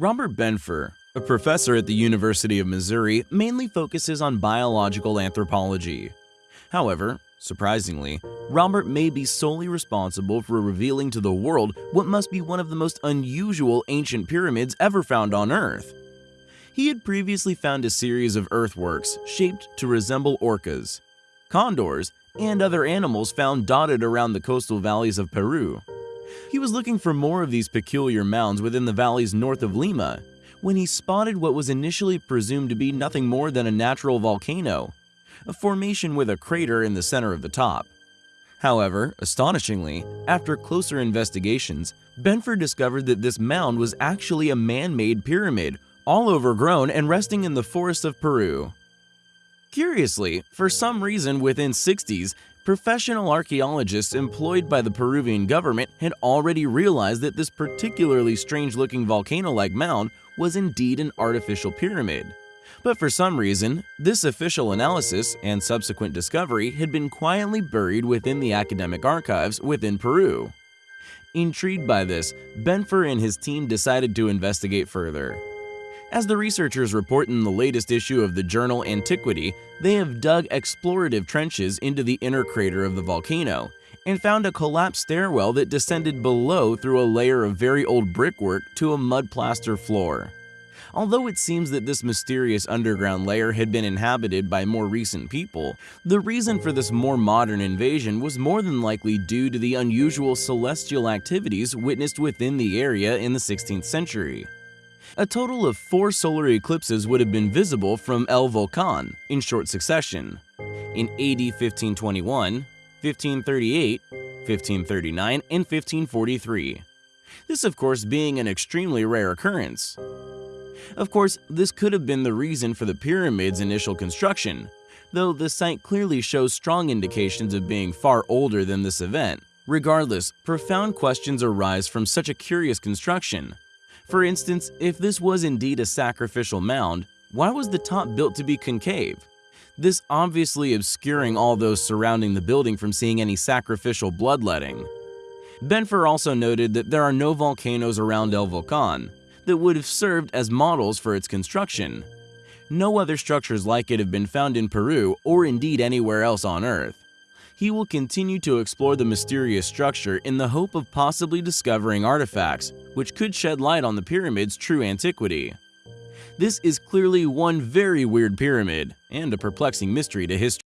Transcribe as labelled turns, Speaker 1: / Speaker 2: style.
Speaker 1: Robert Benfer, a professor at the University of Missouri, mainly focuses on biological anthropology. However, surprisingly, Robert may be solely responsible for revealing to the world what must be one of the most unusual ancient pyramids ever found on Earth. He had previously found a series of earthworks shaped to resemble orcas, condors, and other animals found dotted around the coastal valleys of Peru. He was looking for more of these peculiar mounds within the valleys north of Lima when he spotted what was initially presumed to be nothing more than a natural volcano, a formation with a crater in the center of the top. However, astonishingly, after closer investigations, Benfer discovered that this mound was actually a man-made pyramid, all overgrown and resting in the forests of Peru. Curiously, for some reason within 60s, professional archaeologists employed by the Peruvian government had already realized that this particularly strange-looking volcano-like mound was indeed an artificial pyramid. But for some reason, this official analysis and subsequent discovery had been quietly buried within the academic archives within Peru. Intrigued by this, Benfer and his team decided to investigate further. As the researchers report in the latest issue of the journal Antiquity, they have dug explorative trenches into the inner crater of the volcano and found a collapsed stairwell that descended below through a layer of very old brickwork to a mud plaster floor. Although it seems that this mysterious underground layer had been inhabited by more recent people, the reason for this more modern invasion was more than likely due to the unusual celestial activities witnessed within the area in the 16th century. A total of four solar eclipses would have been visible from El Volcan in short succession. In AD 1521, 1538, 1539, and 1543. This of course being an extremely rare occurrence. Of course, this could have been the reason for the pyramid's initial construction, though the site clearly shows strong indications of being far older than this event. Regardless, profound questions arise from such a curious construction. For instance, if this was indeed a sacrificial mound, why was the top built to be concave? This obviously obscuring all those surrounding the building from seeing any sacrificial bloodletting. Benfer also noted that there are no volcanoes around El Volcan that would have served as models for its construction. No other structures like it have been found in Peru or indeed anywhere else on Earth he will continue to explore the mysterious structure in the hope of possibly discovering artifacts which could shed light on the pyramid's true antiquity. This is clearly one very weird pyramid and a perplexing mystery to history.